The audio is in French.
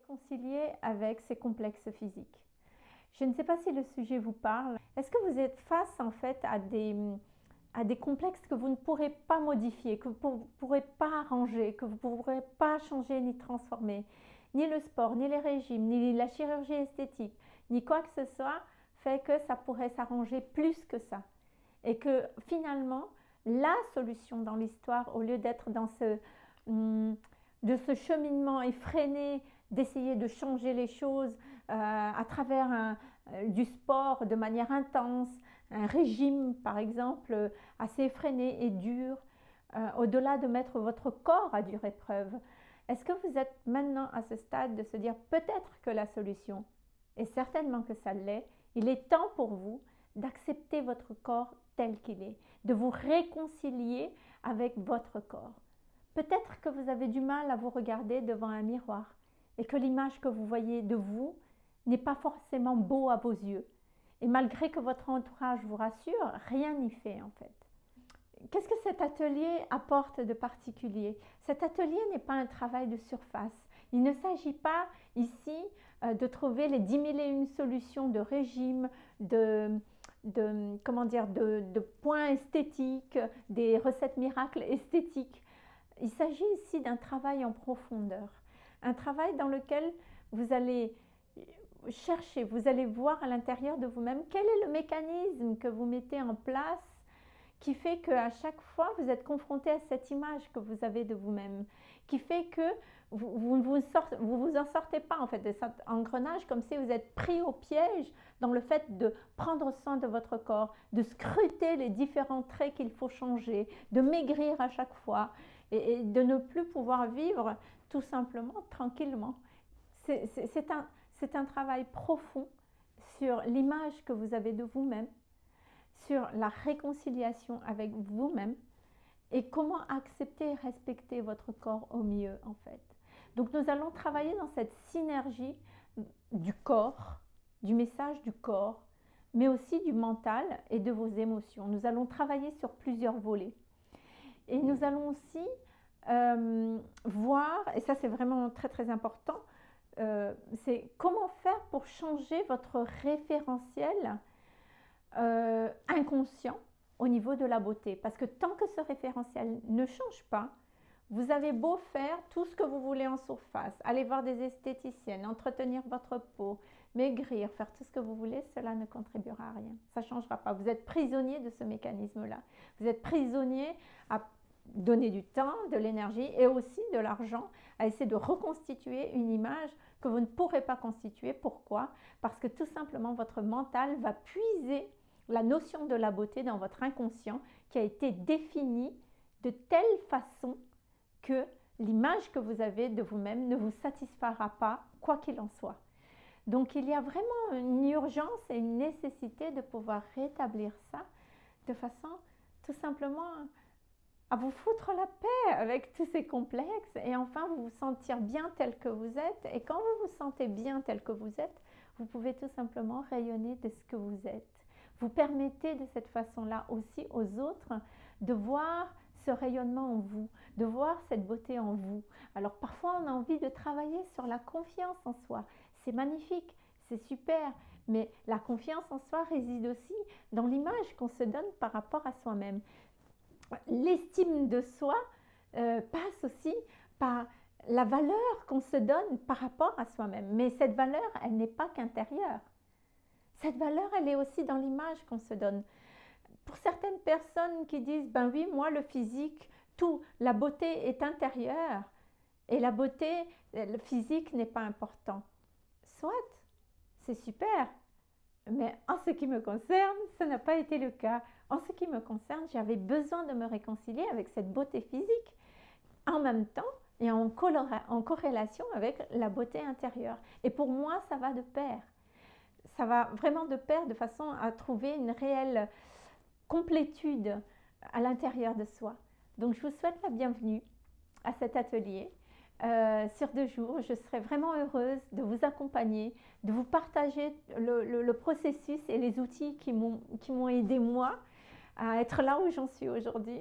réconcilier avec ces complexes physiques. Je ne sais pas si le sujet vous parle. Est-ce que vous êtes face en fait à des, à des complexes que vous ne pourrez pas modifier, que vous ne pourrez pas arranger, que vous ne pourrez pas changer ni transformer? Ni le sport, ni les régimes, ni la chirurgie esthétique, ni quoi que ce soit fait que ça pourrait s'arranger plus que ça. Et que finalement, la solution dans l'histoire, au lieu d'être dans ce, hum, de ce cheminement effréné d'essayer de changer les choses euh, à travers euh, du sport de manière intense, un régime par exemple assez effréné et dur, euh, au-delà de mettre votre corps à dure épreuve. Est-ce que vous êtes maintenant à ce stade de se dire peut-être que la solution, et certainement que ça l'est, il est temps pour vous d'accepter votre corps tel qu'il est, de vous réconcilier avec votre corps. Peut-être que vous avez du mal à vous regarder devant un miroir et que l'image que vous voyez de vous n'est pas forcément beau à vos yeux. Et malgré que votre entourage vous rassure, rien n'y fait en fait. Qu'est-ce que cet atelier apporte de particulier? Cet atelier n'est pas un travail de surface. Il ne s'agit pas ici euh, de trouver les 10 000 et une solutions de régime, de, comment dire, de points esthétiques, des recettes miracles esthétiques. Il s'agit ici d'un travail en profondeur. Un travail dans lequel vous allez chercher, vous allez voir à l'intérieur de vous-même quel est le mécanisme que vous mettez en place qui fait qu'à chaque fois vous êtes confronté à cette image que vous avez de vous-même, qui fait que vous, vous, vous, en sortez pas en fait de cet engrenage comme si vous êtes pris au piège dans le fait de prendre soin de votre corps, de scruter les différents traits qu'il faut changer, de maigrir à chaque fois et, de ne plus pouvoir vivre tout simplement tranquillement. C'est un, un travail profond sur l'image que vous avez de vous-même, sur la réconciliation avec vous-même et comment accepter et respecter votre corps au mieux en fait. Donc nous allons travailler dans cette synergie du corps, du message du corps, mais aussi du mental et de vos émotions. Nous allons travailler sur plusieurs volets. Et nous allons aussi euh, voir, et ça c'est vraiment très très important, euh, c'est comment faire pour changer votre référentiel euh, inconscient au niveau de la beauté. Parce que tant que ce référentiel ne change pas, vous avez beau faire tout ce que vous voulez en surface, aller voir des esthéticiennes, entretenir votre peau, maigrir, faire tout ce que vous voulez, cela ne contribuera à rien. Ça ne changera pas. Vous êtes prisonnier de ce mécanisme-là. Vous êtes prisonnier à donner du temps, de l'énergie et aussi de l'argent à essayer de reconstituer une image que vous ne pourrez pas constituer. Pourquoi? Parce que tout simplement votre mental va puiser la notion de la beauté dans votre inconscient qui a été définie de telle façon que l'image que vous avez de vous-même ne vous satisfera pas, quoi qu'il en soit. Donc il y a vraiment une urgence et une nécessité de pouvoir rétablir ça de façon tout simplement à vous foutre la paix avec tous ces complexes et enfin vous vous sentir bien tel que vous êtes. Et quand vous vous sentez bien tel que vous êtes, vous pouvez tout simplement rayonner de ce que vous êtes. Vous permettez de cette façon-là aussi aux autres de voir ce rayonnement en vous, de voir cette beauté en vous. Alors parfois on a envie de travailler sur la confiance en soi. C'est magnifique, c'est super, mais la confiance en soi réside aussi dans l'image qu'on se donne par rapport à soi-même. L'estime de soi euh, passe aussi par la valeur qu'on se donne par rapport à soi-même. Mais cette valeur, elle n'est pas qu'intérieure. Cette valeur, elle est aussi dans l'image qu'on se donne. Pour certaines personnes qui disent, ben oui, moi, le physique, tout, la beauté est intérieure et la beauté, le physique n'est pas important. Soit, c'est super, mais en ce qui me concerne, ce n'a pas été le cas. En ce qui me concerne, j'avais besoin de me réconcilier avec cette beauté physique en même temps et en corrélation avec la beauté intérieure. Et pour moi, ça va de pair ça va vraiment de pair de façon à trouver une réelle complétude à l'intérieur de soi. Donc je vous souhaite la bienvenue à cet atelier. Euh, sur deux jours, je serai vraiment heureuse de vous accompagner, de vous partager le, processus et les outils qui m'ont aidé moi à être là où j'en suis aujourd'hui